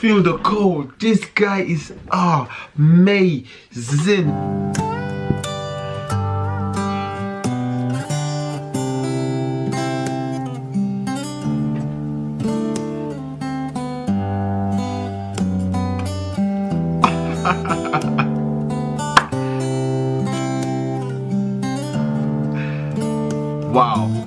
feel the cold. This guy is amazing. wow.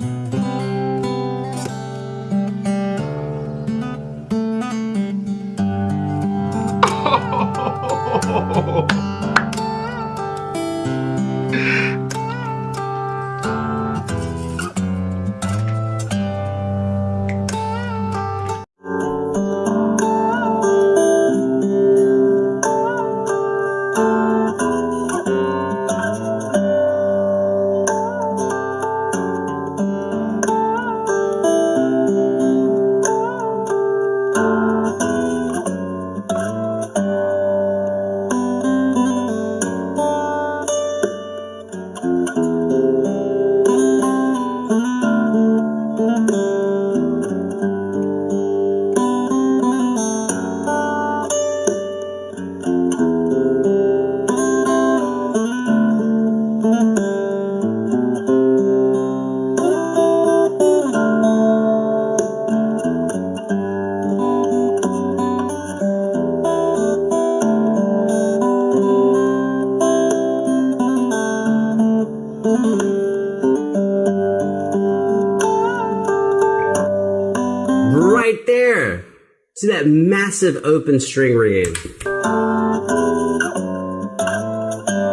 That massive open string ringing.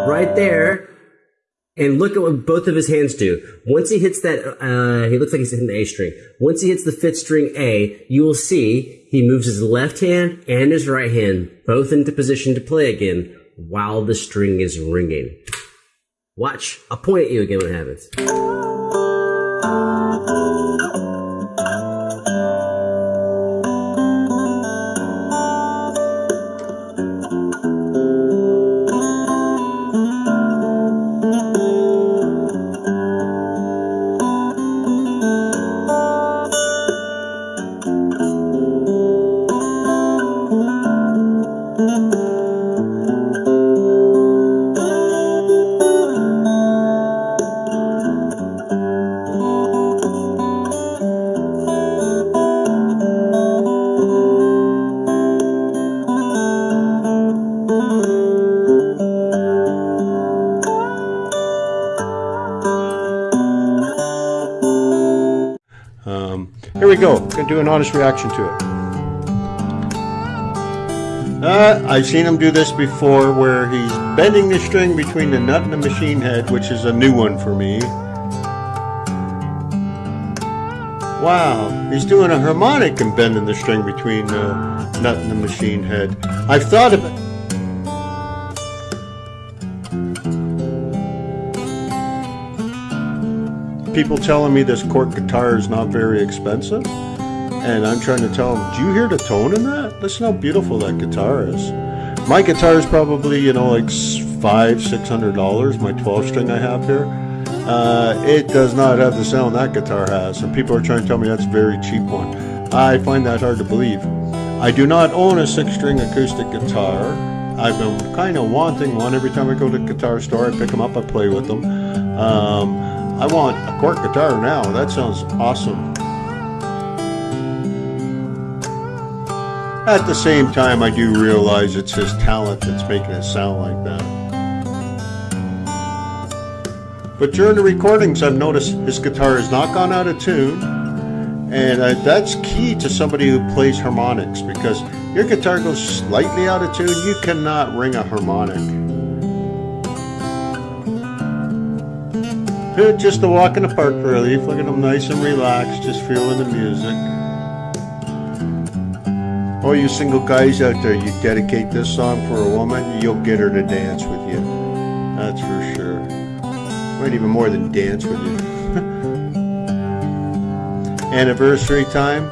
Right there. And look at what both of his hands do. Once he hits that, uh, he looks like he's hitting the A string. Once he hits the fifth string A, you will see he moves his left hand and his right hand both into position to play again while the string is ringing. Watch. I'll point at you again when it happens. We do an honest reaction to it. Uh, I've seen him do this before where he's bending the string between the nut and the machine head, which is a new one for me. Wow, he's doing a harmonic and bending the string between the nut and the machine head. I've thought of it. People telling me this Cort guitar is not very expensive. And I'm trying to tell them, do you hear the tone in that? Listen how beautiful that guitar is. My guitar is probably, you know, like five, six hundred dollars, my 12 string I have here. Uh, it does not have the sound that guitar has. And people are trying to tell me that's a very cheap one. I find that hard to believe. I do not own a six string acoustic guitar. I've been kind of wanting one. Every time I go to the guitar store, I pick them up, I play with them. Um, I want a Cort guitar now. That sounds awesome. At the same time, I do realize it's his talent that's making it sound like that. But during the recordings, I've noticed his guitar has not gone out of tune. And uh, that's key to somebody who plays harmonics because your guitar goes slightly out of tune, you cannot ring a harmonic. Just a walk in the park relief. Look at him nice and relaxed, just feeling the music. Oh, you single guys out there, you dedicate this song for a woman, you'll get her to dance with you. That's for sure. Might even more than dance with you. Anniversary time.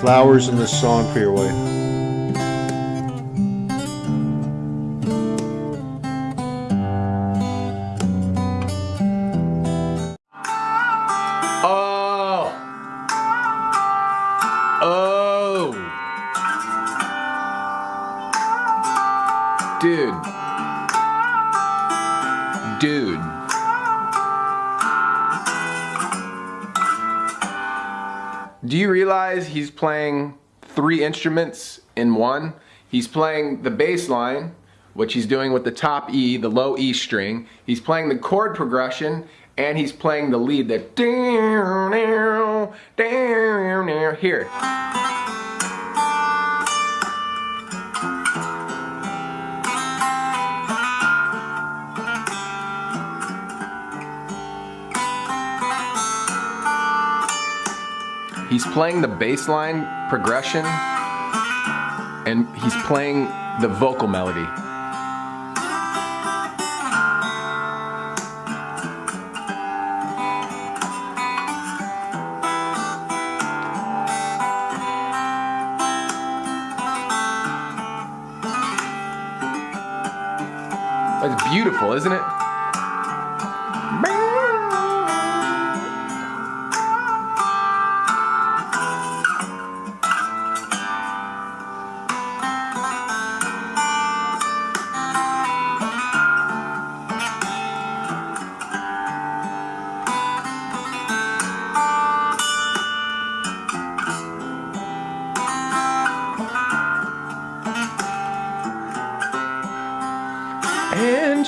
Flowers and the song for your wife. Dude. Dude. Do you realize he's playing three instruments in one? He's playing the bass line, which he's doing with the top E, the low E string. He's playing the chord progression, and he's playing the lead that down, damn, down, here. He's playing the bass line progression and he's playing the vocal melody. It's beautiful, isn't it?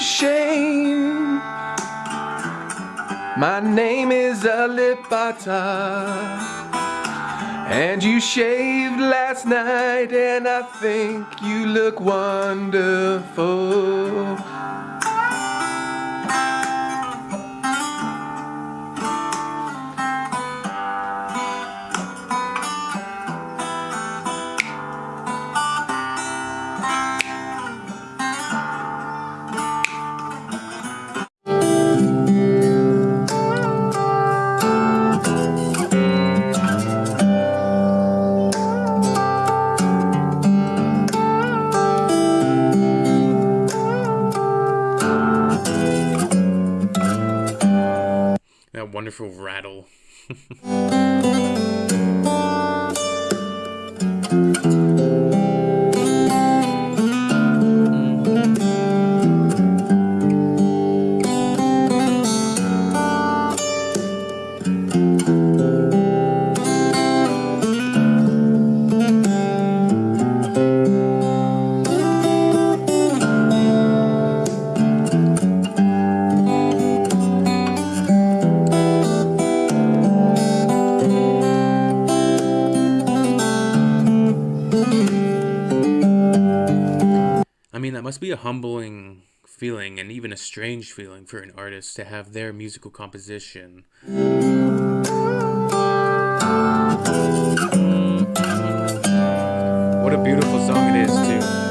Shame. My name is Alip Ba Ta. And you shaved last night, and I think you look wonderful. Wonderful rattle. mean, that must be a humbling feeling and even a strange feeling for an artist to have their musical composition. What a beautiful song it is, too.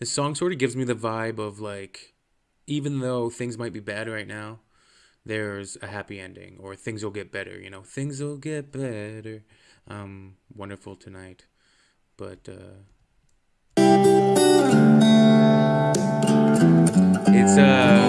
This song sort of gives me the vibe of like, even though things might be bad right now, there's a happy ending or things will get better. You know, things will get better. Um, wonderful tonight, but uh, it's uh